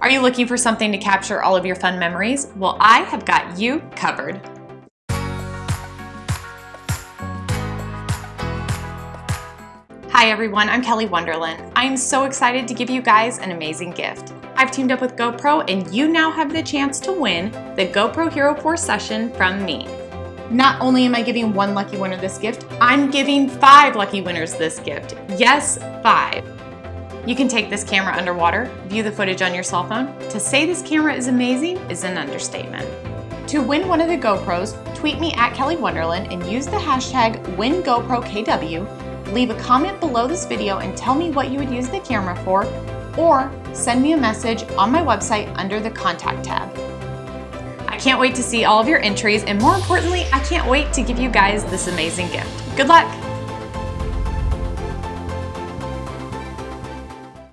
Are you looking for something to capture all of your fun memories? Well, I have got you covered. Hi everyone, I'm Kelly Wonderland. I'm so excited to give you guys an amazing gift. I've teamed up with GoPro and you now have the chance to win the GoPro Hero 4 session from me. Not only am I giving one lucky winner this gift, I'm giving five lucky winners this gift. Yes, five. You can take this camera underwater, view the footage on your cell phone. To say this camera is amazing is an understatement. To win one of the GoPros, tweet me at Kelly Wonderland and use the hashtag WinGoProKW leave a comment below this video and tell me what you would use the camera for, or send me a message on my website under the contact tab. I can't wait to see all of your entries, and more importantly, I can't wait to give you guys this amazing gift. Good luck!